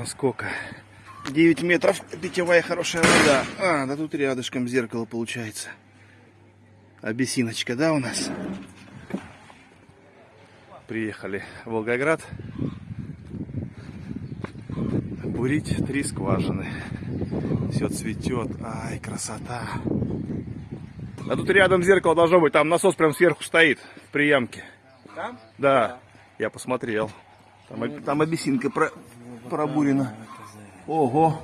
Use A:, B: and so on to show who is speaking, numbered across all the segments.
A: скважина сколько? 9 метров, питьевая хорошая вода. А, да тут рядышком зеркало получается. Абиссиночка, да, у нас? Приехали в Волгоград. Бурить три скважины. Все цветет. Ай, красота. А тут рядом зеркало должно быть. Там насос прям сверху стоит в приямке.
B: Там?
A: Да, я посмотрел. Там, там абиссинка про, пробурена. Ого,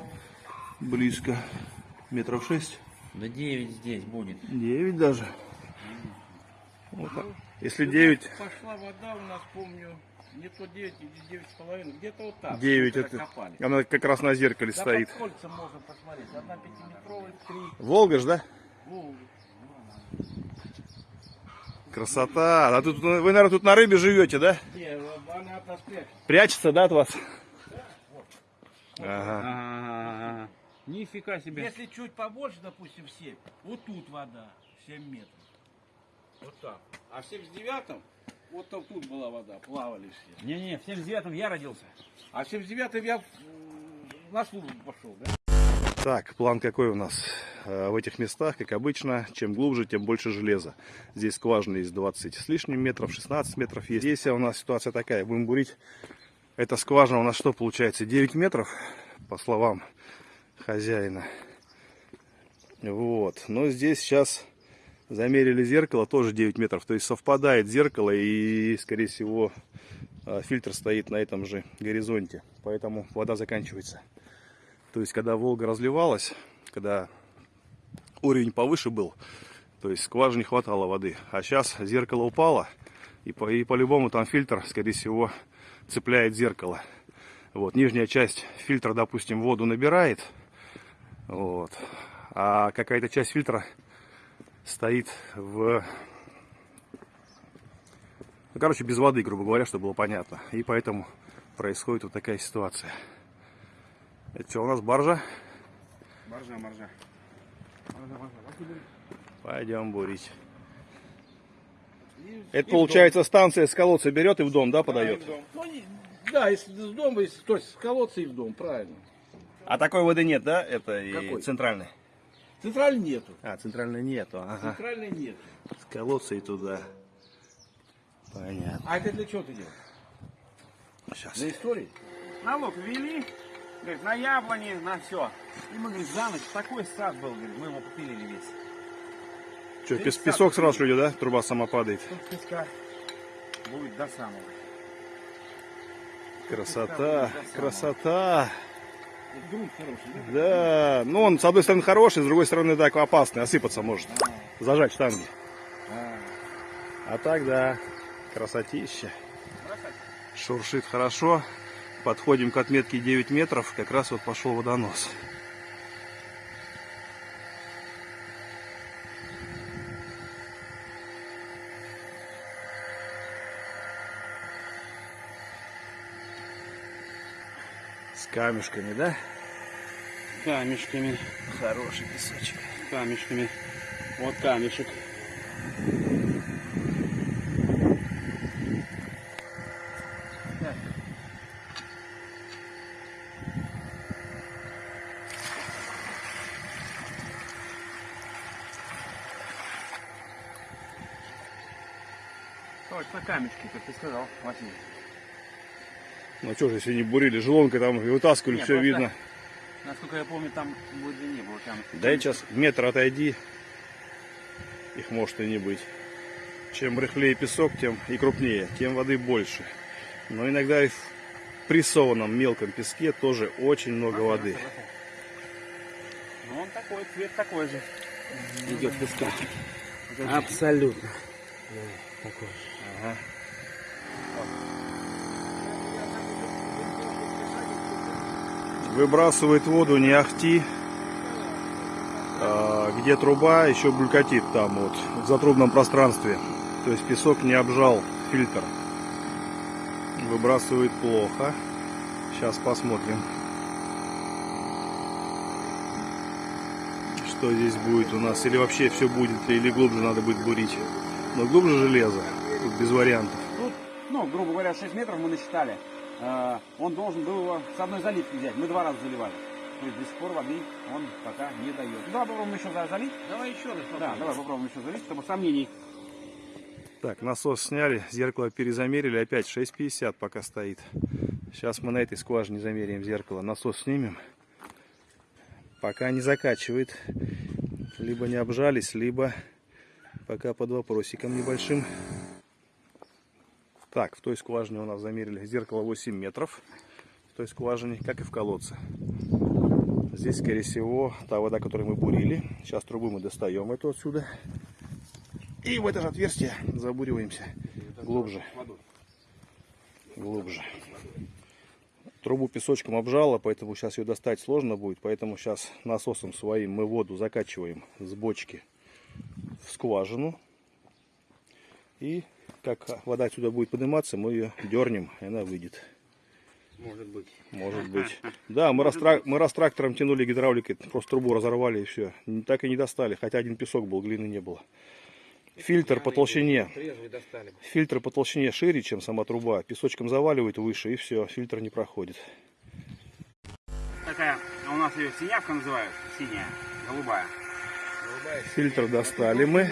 A: близко. Метров шесть.
B: Да 9 здесь будет.
A: Девять даже. Вот так. Если девять,
C: Пошла вода у нас, помню, не то 9, или 9 с половиной, где-то вот так.
A: девять
C: когда
A: это,
C: копали.
A: она как раз на зеркале
C: Да
A: стоит.
C: под кольцем можно посмотреть. Одна пятиметровая, три.
A: Волга ж, да?
C: Волга.
A: Красота. А тут вы, наверное, тут на рыбе живете, да?
C: Не, она от нас прячет.
A: Прячется, да, от вас? Ага.
B: Ага. Нифига себе.
C: Если чуть побольше, допустим, 7, вот тут вода, 7 метров. Вот так. А в 79-м, вот там тут была вода, плавали все.
B: Не-не, в 79-м я родился.
C: А в 79-м я на службу пошел, да?
A: Так, план какой у нас? Э, В этих местах, как обычно, чем глубже, тем больше железа. Здесь скважины есть 20 с лишним метров, 16 метров есть. Здесь у нас ситуация такая, будем бурить. Эта скважина у нас что получается? 9 метров, по словам хозяина. Вот, но здесь сейчас замерили зеркало, тоже 9 метров. То есть совпадает зеркало и, скорее всего, э, фильтр стоит на этом же горизонте. Поэтому вода заканчивается. То есть, когда Волга разливалась, когда уровень повыше был, то есть скважине хватало воды. А сейчас зеркало упало, и, по, и по-любому там фильтр, скорее всего, цепляет зеркало. Вот, нижняя часть фильтра, допустим, воду набирает, вот, а какая-то часть фильтра стоит в... Ну, короче, без воды, грубо говоря, чтобы было понятно. И поэтому происходит вот такая ситуация. Это что у нас баржа?
B: Боржа, боржа.
A: Пойдем бурить.
C: И-
A: Это
C: и
A: получается станция с колодца берет и в дом, да, подает?
C: Да, и. Ну, не- да, если с дома, если, то есть с колодца и в дом, правильно.
A: А такой воды нет, да? Это и
C: Какой?
A: центральной.
C: Центральной нету.
A: А, центральной нету. Ага.
C: Центральной нету.
A: С колодца и туда. Понятно.
C: А это для чего ты делаешь?
A: Сейчас.
C: Для истории?
B: Налог ввели, говорит, на яблони, на все. И мы, говорит, за ночь такой сад был, говорит, мы его попилили весь.
A: Что, пес- песок сразу шлю, да? Труба сама падает.
B: Песка будет до самого.
A: Красота, красота.
C: Да?
A: Ну он с одной стороны хороший, с другой стороны так опасный, осыпаться может. Зажать штанги.
C: А,
A: А так да, красотища. Шуршит хорошо. Подходим к отметке 9 метров, как раз вот пошел водонос. Камешками, да?
B: Камешками,
A: Хороший песочек.
B: камешками. Вот камешек. Точно камешки, как ты сказал, Василий.
A: Ну что же, если не бурили, желонкой там и вытаскивали,
B: Не,
A: все
B: просто-
A: видно.
B: Насколько я помню, там будет не было камешек.
A: Дай сейчас метр отойди. Их может и не быть. Чем рыхлее песок, тем и крупнее, тем воды больше. Но иногда и в прессованном мелком песке тоже очень много воды.
B: Ну, он такой, цвет такой же.
C: идет песка.
B: Абсолютно.
A: Ага. Выбрасывает воду не ахти. А, где труба, еще булькатит там вот, в затрубном пространстве. То есть песок не обжал фильтр. Выбрасывает плохо. Сейчас посмотрим. Что здесь будет у нас. Или вообще все будет, или глубже надо будет бурить. Но глубже железо. Без вариантов.
B: Тут, ну, грубо говоря, 6 метров мы насчитали. Э, он должен был его с одной заливки взять. Мы два раза заливали. То есть до сих пор воды он пока не дает. Ну, давай попробуем еще за- залить.
C: Давай еще раз
B: Да,
C: попробуем.
B: давай попробуем еще залить, чтобы сомнений.
A: Так, насос сняли, зеркало перезамерили, опять 6,50 пока стоит. Сейчас мы на этой скважине замеряем зеркало. Насос снимем. Пока не закачивает. Либо не обжались, либо пока под вопросиком небольшим. Так, в той скважине у нас замерили зеркало 8 метров. В той скважине, как и в колодце. Здесь, скорее всего, та вода, которую мы бурили. Сейчас трубу мы достаем эту отсюда. И в это же отверстие забуриваемся глубже. Глубже. Трубу песочком обжало, поэтому сейчас ее достать сложно будет. Поэтому сейчас насосом своим мы воду закачиваем с бочки в скважину. И как вода отсюда будет подниматься, мы ее дернем, и она выйдет.
C: Может быть.
A: Может быть. Да, мы раз, трак- мы раз трактором тянули гидравликой, просто трубу разорвали и все. Так и не достали, хотя один песок был, глины не было. Фильтр по толщине. Фильтр по толщине шире, чем сама труба. Песочком заваливает выше, и все, фильтр не проходит.
B: Такая, а у нас ее синявка называют. Синяя, голубая.
A: Фильтр достали мы,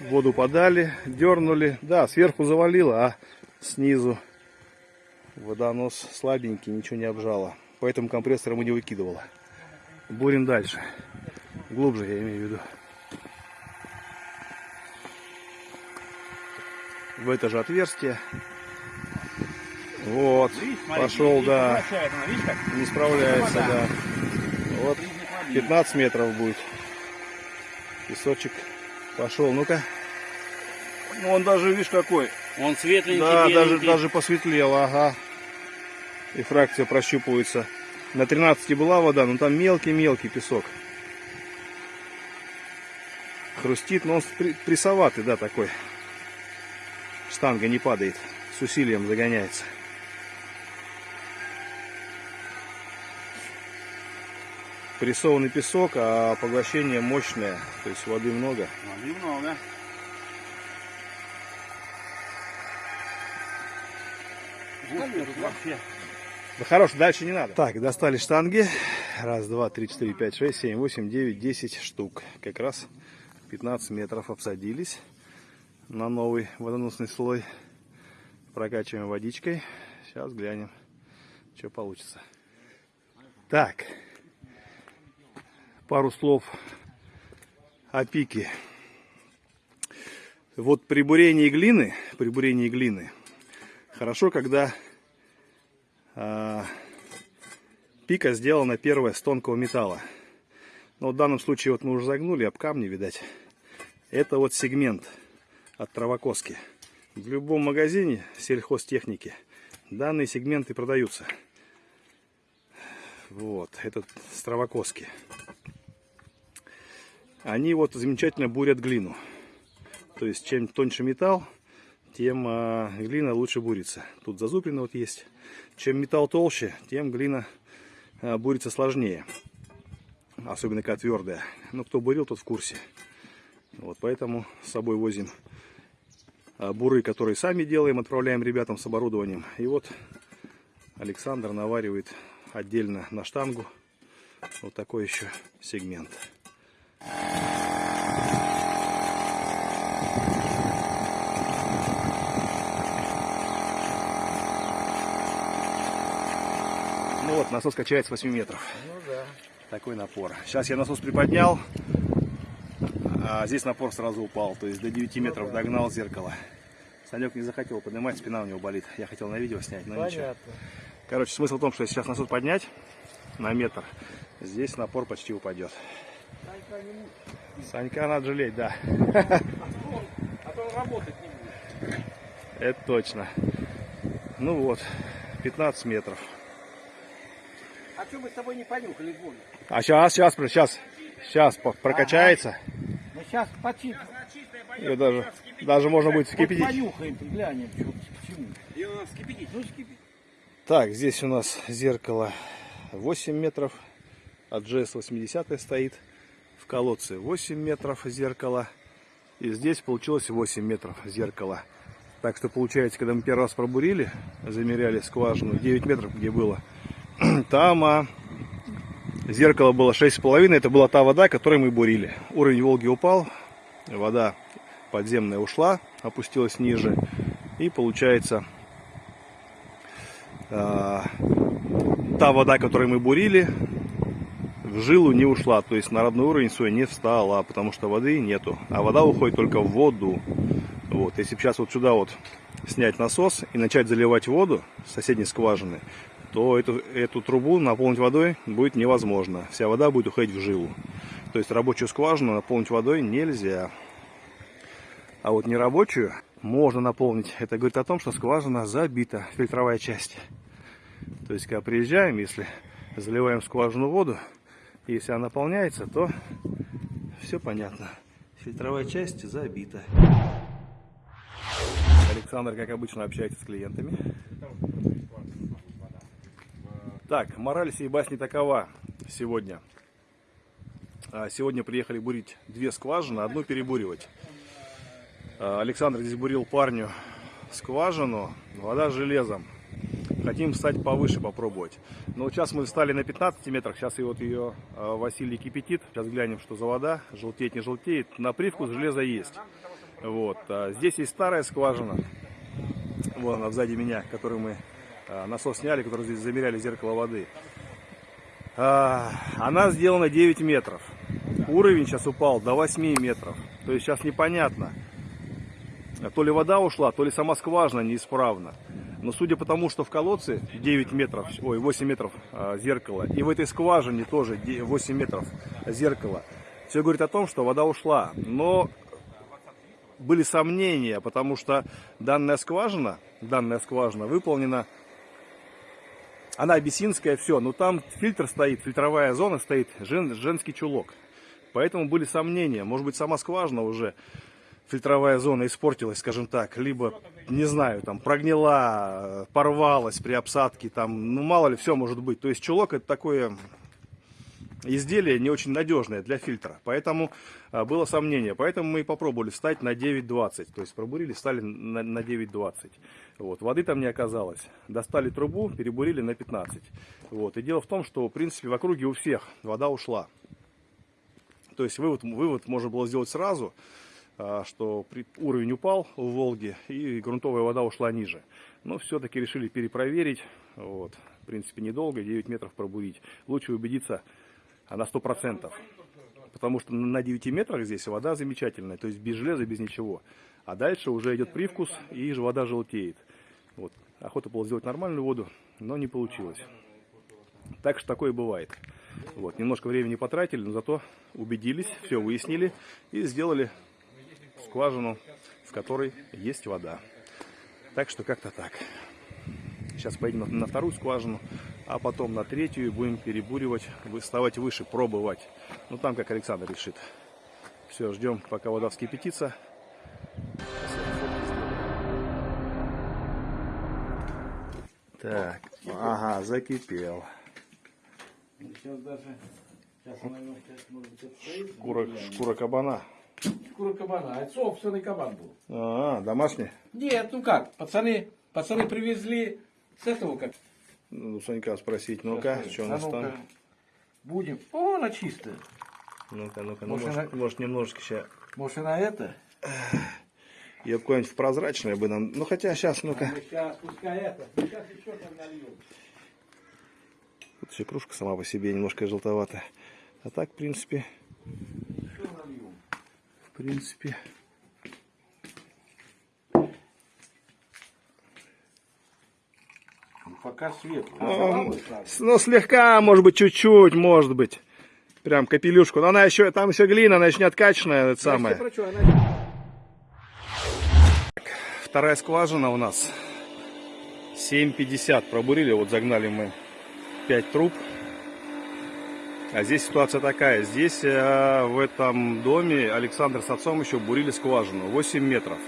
A: воду подали, дернули. Да, сверху завалило, а снизу водонос слабенький, ничего не обжало. Поэтому компрессором и не выкидывало. Бурим дальше. Глубже, я имею в виду. В это же отверстие. Вот,
B: Видишь, смотри,
A: пошел,
B: не
A: да.
B: она, видишь?
A: Не справляется, да. Вот. 15 метров будет. Песочек пошел. Ну-ка. Ну он даже, видишь, какой.
C: Он светленький,
A: Да, даже,
C: беленький.
A: даже посветлел, ага. И фракция прощупывается. На 13 была вода, но там мелкий-мелкий песок. Хрустит, но он прессоватый, да, такой. Штанга не падает, с усилием загоняется. Прессованный песок, а поглощение мощное, то есть воды много.
B: Воды много.
A: Да хорош, дальше не надо. Так, достали штанги. Раз, два, три, четыре, пять, шесть, семь, восемь, девять, десять штук. Как раз 15 метров обсадились на новый водоносный слой. Прокачиваем водичкой. Сейчас глянем, что получится. Так, пару слов о пике. Вот при бурении глины, при бурении глины, хорошо, когда а, пика сделана первая с тонкого металла. Но в данном случае вот мы уже загнули об камни, видать. Это вот сегмент от травокоски. В любом магазине сельхозтехники данные сегменты продаются. Вот, этот с травокоски. Они вот замечательно бурят глину. То есть чем тоньше металл, тем а, глина лучше бурится. Тут зазубрина вот есть. Чем металл толще, тем глина а, бурится сложнее. Особенно когда твердая. Ну, кто бурил, тот в курсе. Вот поэтому с собой возим а, буры, которые сами делаем, отправляем ребятам с оборудованием. И вот Александр наваривает отдельно на штангу вот такой еще сегмент. Ну вот, насос качает с 8 метров.
C: Ну да.
A: Такой напор. Сейчас я насос приподнял, а здесь напор сразу упал. То есть до 9 метров догнал зеркало. Санек не захотел поднимать, спина у него болит. Я хотел на видео снять, но ничего.
C: Понятно.
A: Короче, смысл в том, что сейчас насос поднять на метр, здесь напор почти упадет. Санька надо жалеть, да.
C: А то он работать не будет.
A: Это точно. Ну вот, 15 метров.
C: А что мы с тобой не понюхали воду?
A: А сейчас, сейчас, сейчас, сейчас прокачается.
C: Ну сейчас почти.
A: Ее даже, даже можно будет
C: Вот
A: вскипятить.
C: понюхаем, глянем, что, к чему.
B: Ее надо вскипятить.
C: Ну, скипи.
A: Так, здесь у нас зеркало 8 метров, от GS 80 стоит. Колодце 8 метров зеркало. И здесь получилось 8 метров зеркало. Так что получается, когда мы первый раз пробурили, замеряли скважину 9 метров, где было, там а, зеркало было 6,5, это была та вода, которой мы бурили. Уровень Волги упал, вода подземная ушла, опустилась ниже, и получается а, та вода, которой мы бурили, в жилу не ушла, то есть на родной уровень свой не встала, потому что воды нету. А вода уходит только в воду. Вот, если сейчас вот сюда вот снять насос и начать заливать воду с соседней скважины, то эту, эту трубу наполнить водой будет невозможно. Вся вода будет уходить в жилу. То есть рабочую скважину наполнить водой нельзя. А вот нерабочую можно наполнить. Это говорит о том, что скважина забита, фильтровая часть. То есть, когда приезжаем, если заливаем скважину воду, если она наполняется, то все понятно. Фильтровая часть забита. Александр, как обычно, общается с клиентами. Так, мораль сей басни такова сегодня. А, Сегодня приехали бурить две скважины, одну перебуривать. А, Александр здесь бурил парню скважину, вода железом. Хотим встать повыше, попробовать. Но сейчас мы встали на 15 метрах, сейчас и вот ее а, Василий кипятит. Сейчас глянем, что за вода, желтеет, не желтеет. На привкус железа есть. Вот. а Здесь есть старая скважина, вон она сзади меня, которую мы а, насос сняли, который здесь замеряли зеркало воды. Она сделана 9 метров. Уровень сейчас упал до 8 метров. То есть сейчас непонятно, то ли вода ушла, то ли сама скважина неисправна. Но судя по тому, что в колодце 9 метров, ой, 8 метров а, зеркала, и в этой скважине тоже 8 метров зеркала, все говорит о том, что вода ушла. Но были сомнения, потому что данная скважина, данная скважина выполнена, она абиссинская, все, но там фильтр стоит, фильтровая зона стоит, жен, женский чулок. Поэтому были сомнения, может быть сама скважина уже фильтровая зона испортилась, скажем так, либо, не знаю, там прогнила, порвалась при обсадке, там, ну мало ли, все может быть. То есть чулок это такое изделие не очень надежное для фильтра, поэтому а, было сомнение. Поэтому мы и попробовали встать на 9.20, то есть пробурили, стали на, на 9.20. Вот, воды там не оказалось. Достали трубу, перебурили на 15. Вот, и дело в том, что, в принципе, в округе у всех вода ушла. То есть вывод, вывод можно было сделать сразу, что при, уровень упал в Волге и грунтовая вода ушла ниже. Но все-таки решили перепроверить. Вот, в принципе, недолго, 9 метров пробурить. Лучше убедиться а на 100%. Потому что на 9 метрах здесь вода замечательная, то есть без железа, без ничего. А дальше уже идет привкус и вода желтеет. Вот. Охота было сделать нормальную воду, но не получилось. Так что такое бывает. Вот. Немножко времени потратили, но зато убедились, все выяснили и сделали скважину, в которой есть вода. Так что как-то так. Сейчас поедем на вторую скважину, а потом на третью и будем перебуривать, выставать выше, пробовать. Ну там как Александр решит. Все, ждем, пока вода вскипятится. Так, ага, закипел.
C: Сейчас даже... Сейчас она сейчас, может быть, отстоит.
A: Шкура, шкура кабана.
C: Шкура кабана. А это собственный кабан был.
A: А, домашний?
C: Нет, ну как, пацаны, пацаны привезли с этого как.
A: Ну, Санька спросить, ну-ка, что у нас
C: А ну-ка.
A: там?
C: Будем. О, она чистая.
A: Ну-ка, ну-ка, ну,
C: Может,
A: может, может немножечко сейчас.
C: Может, и на это?
A: Я какое-нибудь в прозрачное бы нам. Ну хотя сейчас, ну-ка.
C: Сейчас, пускай это. Сейчас еще там нальем.
A: Тут еще кружка сама по себе немножко желтоватая. А так, в принципе, принципе.
C: Пока светлый.
A: Ну, с- ну, слегка, может быть, чуть-чуть, может быть. Прям капелюшку. Но она еще, там еще глина, она еще не откачанная, это самое. Вторая скважина у нас 7,50 пробурили, вот загнали мы 5 труб. А здесь ситуация такая, здесь э, в этом доме Александр с отцом еще бурили скважину 8 метров.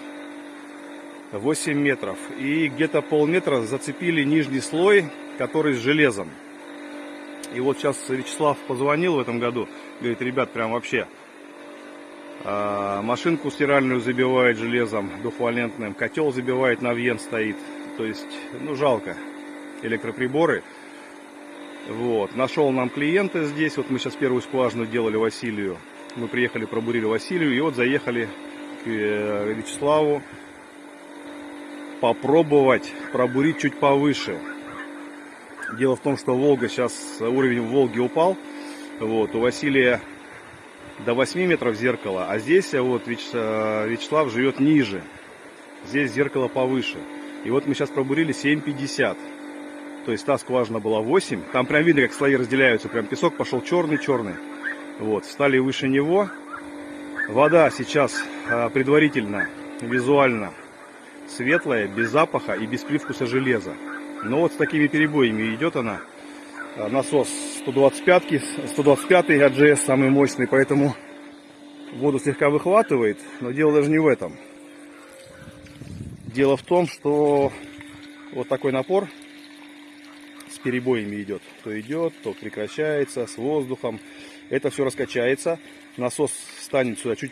A: 8 метров. И где-то полметра зацепили нижний слой, который с железом. И вот сейчас Вячеслав позвонил в этом году, говорит, ребят, прям вообще А, машинку стиральную забивает железом двухвалентным. Котел забивает, навьен стоит. То есть, ну, жалко. Электроприборы. Вот. Нашел нам клиента здесь. Вот мы сейчас первую скважину делали Василию. Мы приехали, пробурили Василию. И вот заехали к э, Вячеславу попробовать пробурить чуть повыше. Дело в том, что Волга сейчас, уровень в Волге упал. Вот, у Василия до 8 метров зеркало, а здесь вот э, Вячеслав живет ниже. Здесь зеркало повыше. И вот мы сейчас пробурили 7,50. То есть та скважина была 8. Там прям видно, как слои разделяются. Прям песок пошел черный-черный. Вот, встали выше него. Вода сейчас э, предварительно, визуально светлая, без запаха и без привкуса железа. Но вот с такими перебоями идет она. А, насос 125, 125 AGS самый мощный, поэтому воду слегка выхватывает. Но дело даже не в этом. Дело в том, что вот такой напор перебоями идет. То идет, то прекращается, с воздухом. Это все раскачается. Насос станет сюда чуть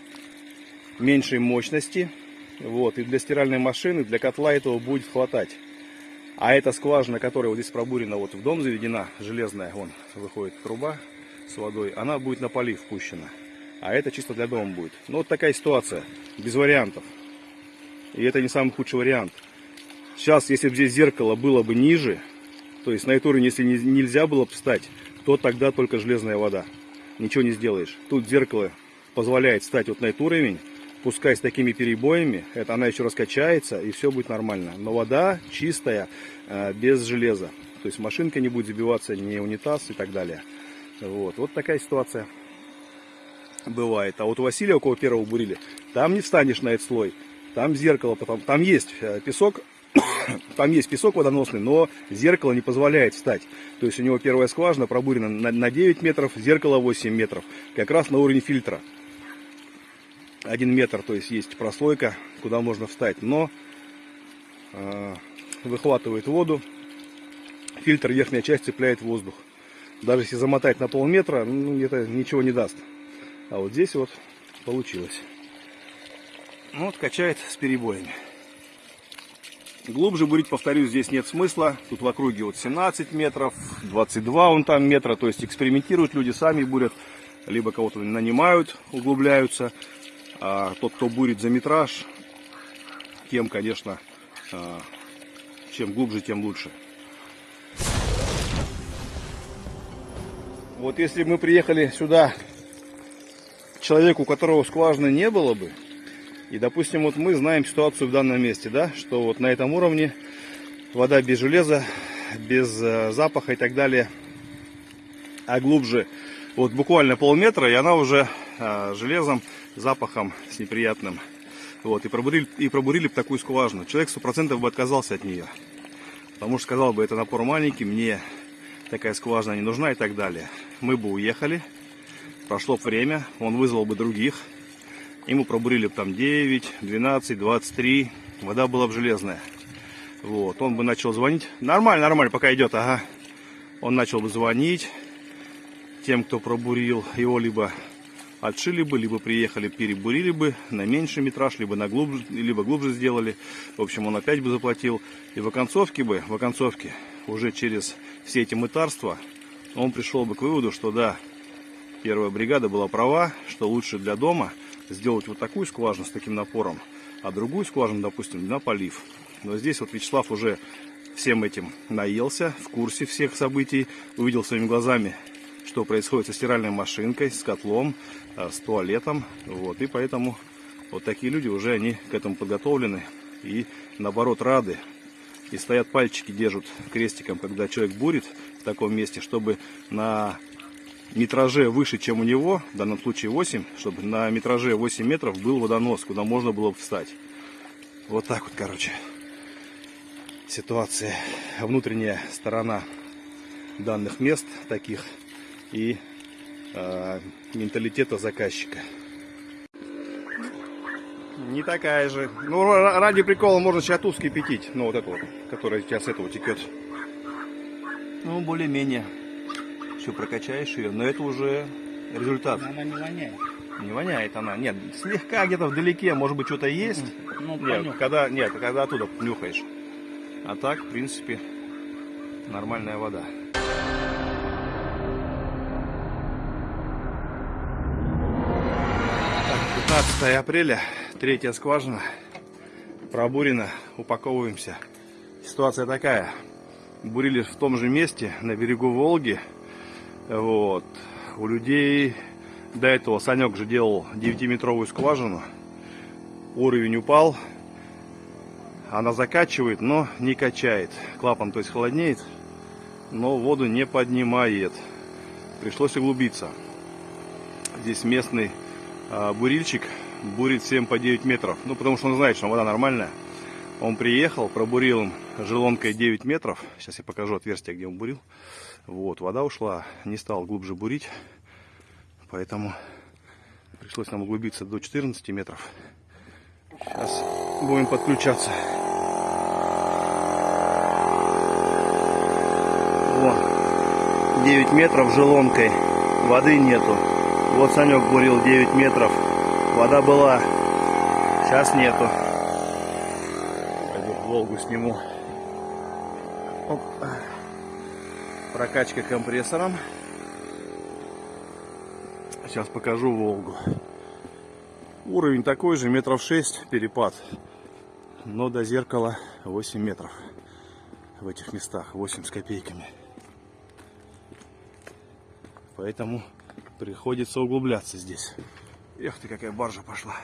A: меньшей мощности. Вот, и для стиральной машины, для котла этого будет хватать. А эта скважина, которая вот здесь пробурена, вот в дом заведена, железная, вон выходит труба с водой, она будет на полив впущена. А это чисто для дома будет. Ну вот такая ситуация, без вариантов. И это не самый худший вариант. Сейчас, если бы здесь зеркало было бы ниже, то есть на эту уровень, если нельзя было бы встать, то тогда только железная вода. Ничего не сделаешь. Тут зеркало позволяет встать вот на этот уровень, пускай с такими перебоями, это она еще раскачается и все будет нормально. Но вода чистая, э, без железа. То есть машинка не будет забиваться, не унитаз и так далее. Вот, вот такая ситуация бывает. А вот у Василия, у кого первого бурили, там не встанешь на этот слой. Там зеркало, потом, там есть э, песок, там есть песок водоносный, но зеркало не позволяет встать. То есть у него первая скважина пробурена на 9 метров, зеркало 8 метров, как раз на уровне фильтра один метр, то есть есть прослойка, куда можно встать, но э, выхватывает воду, фильтр верхняя часть цепляет воздух. Даже если замотать на полметра, ну, это ничего не даст. А вот здесь вот получилось. Ну, вот качает с перебоями. Глубже бурить, повторюсь, здесь нет смысла. Тут в округе вот 17 метров, 22 он там метра. То есть экспериментируют люди, сами бурят. Либо кого-то нанимают, углубляются. А тот, кто бурит за метраж, тем, конечно, а, чем глубже, тем лучше. Вот если мы приехали сюда человеку, у которого скважины не было бы, и, допустим, вот мы знаем ситуацию в данном месте, да, что вот на этом уровне вода без железа, без э, запаха и так далее, а глубже вот буквально полметра, и она уже э, железом запахом с неприятным. Вот, и пробурили, и пробурили бы такую скважину. Человек сто процентов бы отказался от нее. Потому что сказал бы, это напор маленький, мне такая скважина не нужна и так далее. Мы бы уехали, прошло время, он вызвал бы других. Ему пробурили бы там 9, 12, 23, вода была бы железная. Вот, он бы начал звонить. Нормально, нормально, пока идет, ага. Он начал бы звонить тем, кто пробурил его либо отшили бы, либо приехали, перебурили бы на меньший метраж, либо, на глубже, либо глубже сделали. В общем, он опять бы заплатил. И в оконцовке бы, в оконцовке, уже через все эти мытарства, он пришел бы к выводу, что да, первая бригада была права, что лучше для дома сделать вот такую скважину с таким напором, а другую скважину, допустим, на полив. Но здесь вот Вячеслав уже всем этим наелся, в курсе всех событий, увидел своими глазами что происходит со стиральной машинкой, с котлом, э, с туалетом. Вот, и поэтому вот такие люди уже они к этому подготовлены и наоборот рады. И стоят пальчики, держат крестиком, когда человек бурит в таком месте, чтобы на метраже выше, чем у него, в данном случае 8, чтобы на метраже 8 метров был водонос, куда можно было бы встать. Вот так вот, короче, ситуация, внутренняя сторона данных мест таких и э, менталитета заказчика. Не такая же. Ну, ради прикола можно тут скипятить. Ну, вот эту вот, которая сейчас этого текет. Ну, более-менее. Все, прокачаешь ее. Но это уже результат.
C: Она не воняет.
A: Не воняет она. Нет, слегка где-то вдалеке, может быть, что-то есть.
B: Ну,
A: Нет,
B: понюхай.
A: когда, нет, когда оттуда нюхаешь. А так, в принципе, нормальная вода. Так, 15 апреля, третья скважина, пробурена, упаковываемся. Ситуация такая, бурили в том же месте, на берегу Волги, вот, у людей до этого Санек же делал 9-метровую скважину, уровень упал, она закачивает, но не качает, клапан то есть холоднеет, но воду не поднимает, пришлось углубиться. Здесь местный а, бурильщик бурит 7 по 9 метров. Ну, потому что он знает, что вода нормальная. Он приехал, пробурил им желонкой 9 метров. Сейчас я покажу отверстие, где он бурил. Вот, вода ушла. Не стал глубже бурить. Поэтому пришлось нам углубиться до 14 метров. Сейчас будем подключаться. Вон, 9 метров желонкой. Воды нету. Вот Санек бурил 9 метров. Вода была. Сейчас нету. Пойду Волгу сниму. Прокачка компрессором. Сейчас покажу Волгу. Уровень такой же, метров 6 перепад. Но до зеркала 8 метров. В этих местах 8 с копейками. Поэтому приходится углубляться здесь. Эх ты, какая баржа пошла.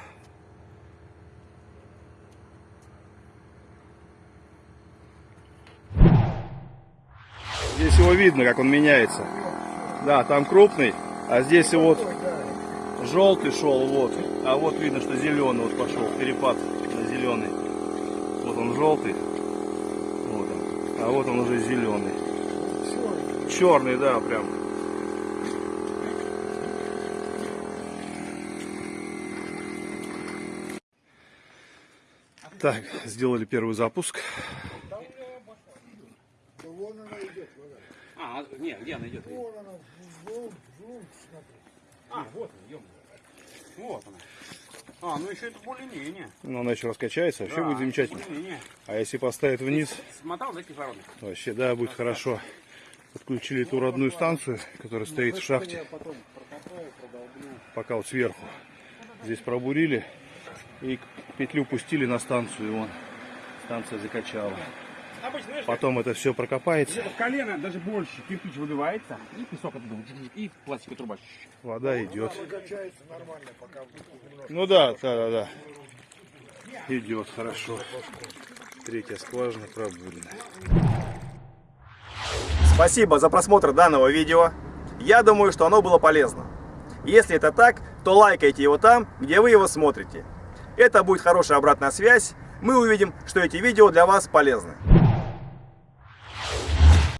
A: Здесь его видно, как он меняется. Да, там крупный, а здесь вот желтый шел, вот. А вот видно, что зеленый вот пошел, перепад на зеленый. Вот он желтый. Вот он. А вот он уже зеленый. Черный, да, прям. Так, сделали первый запуск.
B: А, не, где она идет? А, вот она, ё Вот она. А, ну еще это более-менее.
A: Но она еще раскачается, вообще будет замечательно. А если поставить вниз,
B: Смотал, да, кислородный?
A: вообще, да, будет хорошо. Подключили ту родную станцию, которая стоит в шахте. Пока вот сверху. Здесь пробурили и петлю пустили на станцию, и вон станция закачала.
B: Обычно, знаешь,
A: Потом это все прокопается,
B: где-то в колено, даже больше, кирпич выбивается, и песок оттуда, и пластиковая труба.
A: вода идет. Ну да, да, да, да. Идет хорошо. Третья скважина пробурена.
D: Спасибо за просмотр данного видео. Я думаю, что оно было полезно. Если это так, то лайкайте его там, где вы его смотрите. Это будет хорошая обратная связь. Мы увидим, что эти видео для вас полезны.